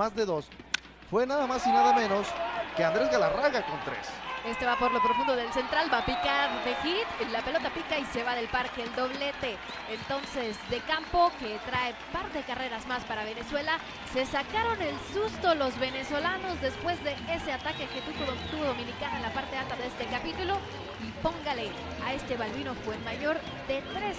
más de dos. Fue nada más y nada menos que Andrés Galarraga con tres. Este va por lo profundo del central, va a picar de hit, la pelota pica y se va del parque el doblete. Entonces, de campo, que trae par de carreras más para Venezuela, se sacaron el susto los venezolanos después de ese ataque que tuvo, Dominicana en la parte alta de este capítulo. Y póngale a este Balbino Fuenmayor de 3-3